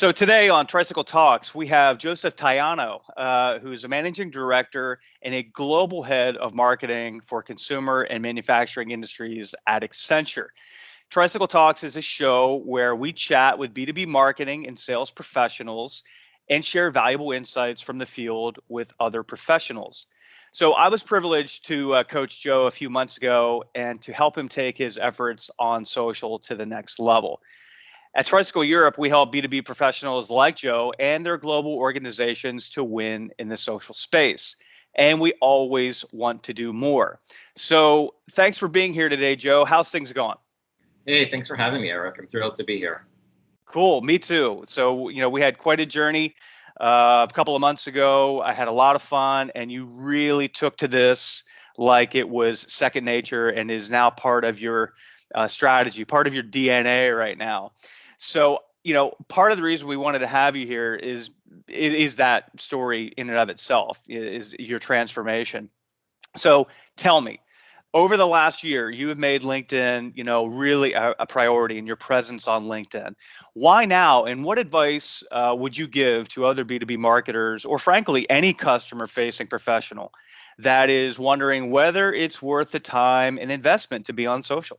So today on Tricycle Talks, we have Joseph Taiano, uh, who's a managing director and a global head of marketing for consumer and manufacturing industries at Accenture. Tricycle Talks is a show where we chat with B2B marketing and sales professionals and share valuable insights from the field with other professionals. So I was privileged to uh, coach Joe a few months ago and to help him take his efforts on social to the next level. At Tricycle Europe, we help B2B professionals like Joe and their global organizations to win in the social space. And we always want to do more. So thanks for being here today, Joe. How's things going? Hey, thanks for having me, Eric. I'm thrilled to be here. Cool, me too. So, you know, we had quite a journey uh, a couple of months ago. I had a lot of fun, and you really took to this like it was second nature and is now part of your uh, strategy, part of your DNA right now. So, you know, part of the reason we wanted to have you here is is, is that story in and of itself is your transformation. So, tell me, over the last year, you have made LinkedIn, you know, really a, a priority in your presence on LinkedIn. Why now? And what advice uh, would you give to other B2B marketers, or frankly, any customer-facing professional that is wondering whether it's worth the time and investment to be on social?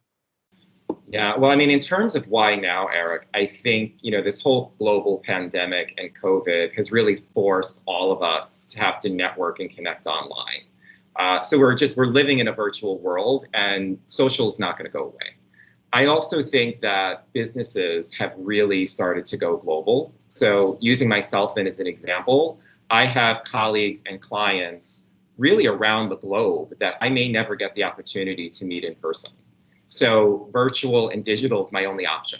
Yeah, well, I mean, in terms of why now, Eric, I think, you know, this whole global pandemic and COVID has really forced all of us to have to network and connect online. Uh, so we're just, we're living in a virtual world and social is not going to go away. I also think that businesses have really started to go global. So using myself in as an example, I have colleagues and clients really around the globe that I may never get the opportunity to meet in person. So virtual and digital is my only option.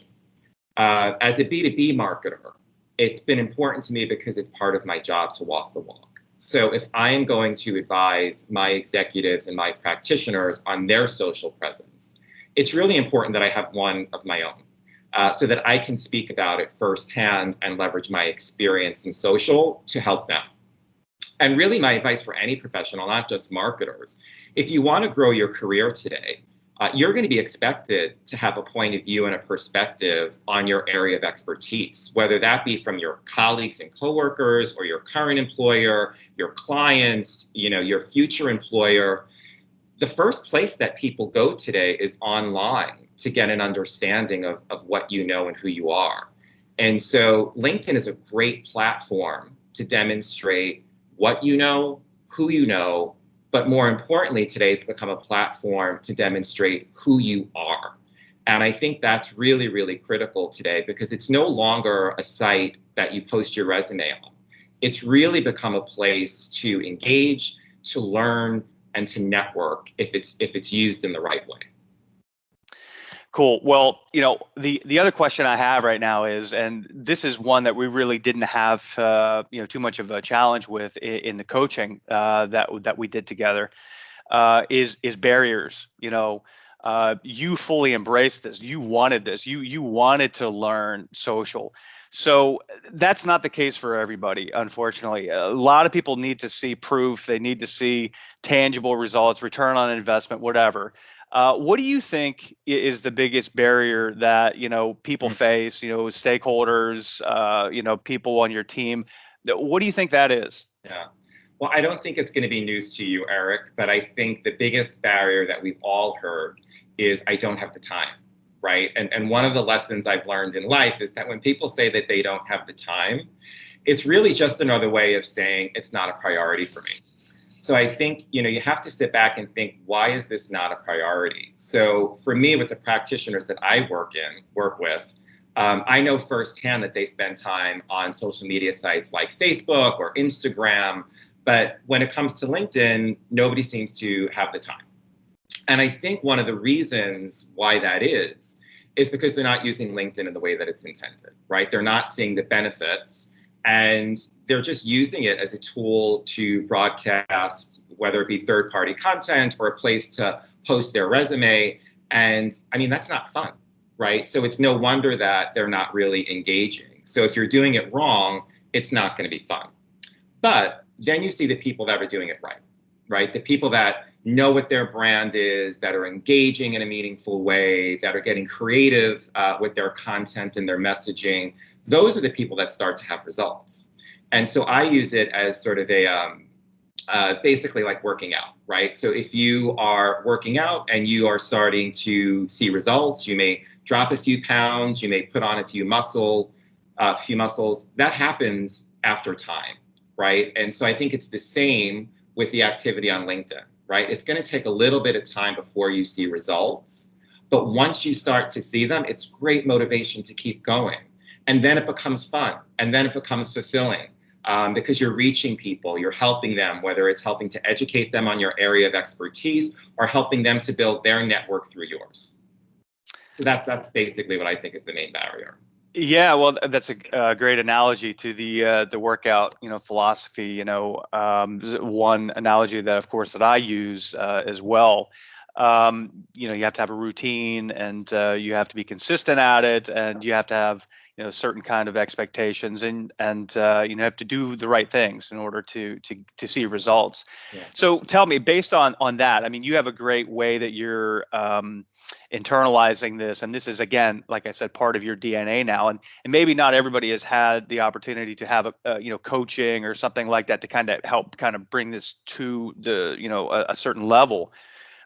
Uh, as a B2B marketer, it's been important to me because it's part of my job to walk the walk. So if I am going to advise my executives and my practitioners on their social presence, it's really important that I have one of my own uh, so that I can speak about it firsthand and leverage my experience in social to help them. And really my advice for any professional, not just marketers, if you want to grow your career today, uh, you're going to be expected to have a point of view and a perspective on your area of expertise, whether that be from your colleagues and coworkers or your current employer, your clients, you know, your future employer. The first place that people go today is online to get an understanding of, of what you know and who you are. And so LinkedIn is a great platform to demonstrate what you know, who you know, but more importantly, today it's become a platform to demonstrate who you are. And I think that's really, really critical today because it's no longer a site that you post your resume on. It's really become a place to engage, to learn, and to network if it's if it's used in the right way. Cool. Well, you know, the the other question I have right now is, and this is one that we really didn't have, uh, you know, too much of a challenge with in, in the coaching uh, that that we did together, uh, is is barriers. You know, uh, you fully embraced this. You wanted this. You you wanted to learn social. So that's not the case for everybody, unfortunately. A lot of people need to see proof. They need to see tangible results, return on investment, whatever. Uh, what do you think is the biggest barrier that you know people mm. face? You know, stakeholders, uh, you know, people on your team. What do you think that is? Yeah. Well, I don't think it's going to be news to you, Eric, but I think the biggest barrier that we've all heard is I don't have the time, right? And and one of the lessons I've learned in life is that when people say that they don't have the time, it's really just another way of saying it's not a priority for me. So I think, you know, you have to sit back and think, why is this not a priority? So for me, with the practitioners that I work in, work with, um, I know firsthand that they spend time on social media sites like Facebook or Instagram, but when it comes to LinkedIn, nobody seems to have the time. And I think one of the reasons why that is, is because they're not using LinkedIn in the way that it's intended, right? They're not seeing the benefits and they're just using it as a tool to broadcast, whether it be third party content or a place to post their resume. And I mean, that's not fun, right? So it's no wonder that they're not really engaging. So if you're doing it wrong, it's not going to be fun. But then you see the people that are doing it right, right? The people that know what their brand is, that are engaging in a meaningful way, that are getting creative uh, with their content and their messaging. Those are the people that start to have results. And so I use it as sort of a um, uh, basically like working out, right? So if you are working out and you are starting to see results, you may drop a few pounds, you may put on a few muscle, a uh, few muscles. That happens after time, right? And so I think it's the same with the activity on LinkedIn, right? It's going to take a little bit of time before you see results, but once you start to see them, it's great motivation to keep going. And then it becomes fun, and then it becomes fulfilling um, because you're reaching people, you're helping them, whether it's helping to educate them on your area of expertise or helping them to build their network through yours. So that's that's basically what I think is the main barrier. Yeah, well, that's a uh, great analogy to the uh, the workout, you know, philosophy. You know, um, one analogy that, of course, that I use uh, as well. Um, you know, you have to have a routine, and uh, you have to be consistent at it, and you have to have you know certain kind of expectations and and uh, you know have to do the right things in order to to to see results yeah. so tell me based on on that i mean you have a great way that you're um, internalizing this and this is again like i said part of your dna now and and maybe not everybody has had the opportunity to have a, a you know coaching or something like that to kind of help kind of bring this to the you know a, a certain level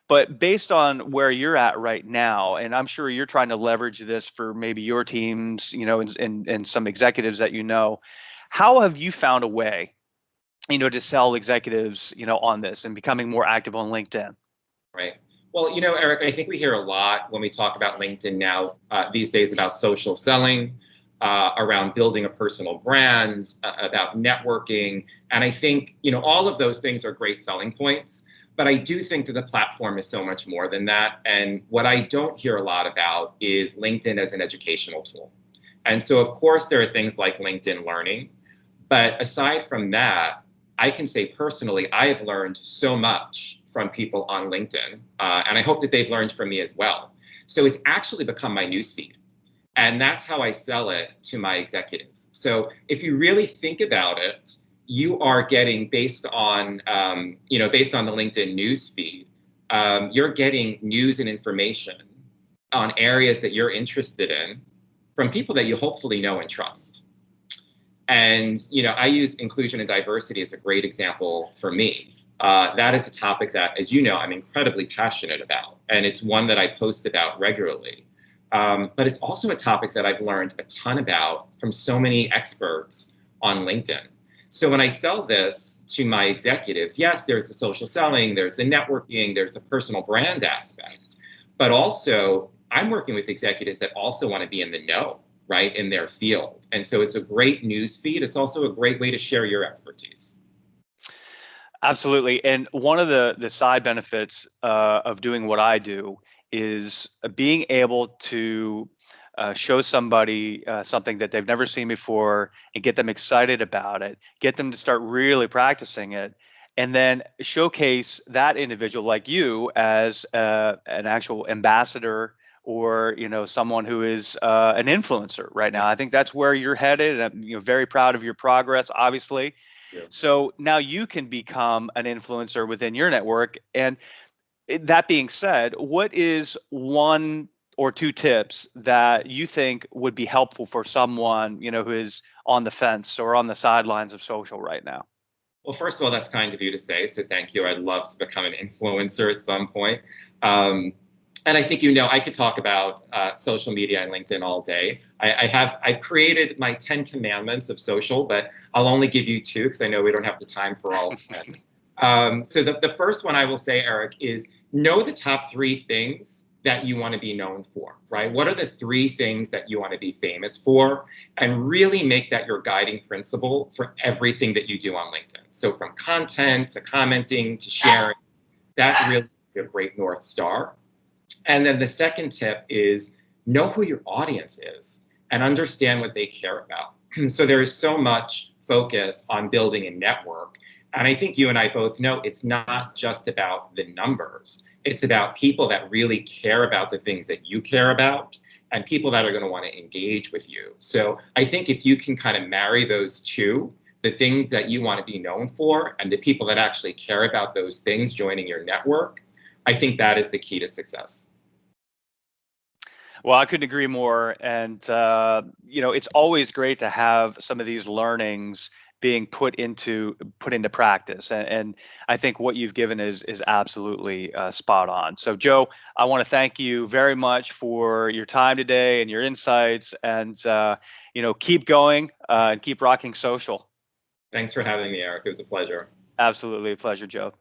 but based on where you're at right now, and I'm sure you're trying to leverage this for maybe your teams, you know, and, and, and some executives that you know, how have you found a way, you know, to sell executives, you know, on this and becoming more active on LinkedIn? Right. Well, you know, Eric, I think we hear a lot when we talk about LinkedIn now uh, these days about social selling, uh, around building a personal brand, uh, about networking. And I think, you know, all of those things are great selling points. But I do think that the platform is so much more than that. And what I don't hear a lot about is LinkedIn as an educational tool. And so, of course, there are things like LinkedIn Learning. But aside from that, I can say personally, I have learned so much from people on LinkedIn. Uh, and I hope that they've learned from me as well. So it's actually become my newsfeed. And that's how I sell it to my executives. So if you really think about it, you are getting based on um, you know based on the LinkedIn news feed, um, you're getting news and information on areas that you're interested in from people that you hopefully know and trust. And you know, I use inclusion and diversity as a great example for me. Uh, that is a topic that, as you know, I'm incredibly passionate about, and it's one that I post about regularly. Um, but it's also a topic that I've learned a ton about from so many experts on LinkedIn. So when I sell this to my executives, yes, there's the social selling, there's the networking, there's the personal brand aspect, but also I'm working with executives that also want to be in the know, right, in their field. And so it's a great news feed. It's also a great way to share your expertise. Absolutely. And one of the the side benefits uh, of doing what I do is being able to uh, show somebody uh, something that they've never seen before and get them excited about it, get them to start really practicing it, and then showcase that individual like you as uh, an actual ambassador or you know someone who is uh, an influencer right now. I think that's where you're headed, and I'm you know very proud of your progress, obviously. Yeah. So now you can become an influencer within your network. And that being said, what is one or two tips that you think would be helpful for someone you know who is on the fence or on the sidelines of social right now? Well first of all that's kind of you to say so thank you. I'd love to become an influencer at some point. Um, and i think you know i could talk about uh, social media and linkedin all day. I, I, have i've created my 10 commandments of social but i'll only give you two because i know we don't have the time for all 10 um, so the, the first one i will say eric is know the top three things that you want to be known for, right? What are the three things that you want to be famous for? And really make that your guiding principle for everything that you do on LinkedIn. So from content to commenting to sharing, that really is a great North Star. And then the second tip is know who your audience is and understand what they care about. so there is so much focus on building a network. And I think you and I both know it's not just about the numbers it's about people that really care about the things that you care about and people that are going to want to engage with you. So I think if you can kind of marry those two, the things that you want to be known for and the people that actually care about those things joining your network, I think that is the key to success. Well, I couldn't agree more. And, uh, you know, it's always great to have some of these learnings being put into put into practice and, and i think what you've given is is absolutely uh, spot on. So joe i want to thank you very much for your time today and your insights and uh, you know keep going uh, and keep rocking social. Thanks for having me eric. It was a pleasure. Absolutely a pleasure joe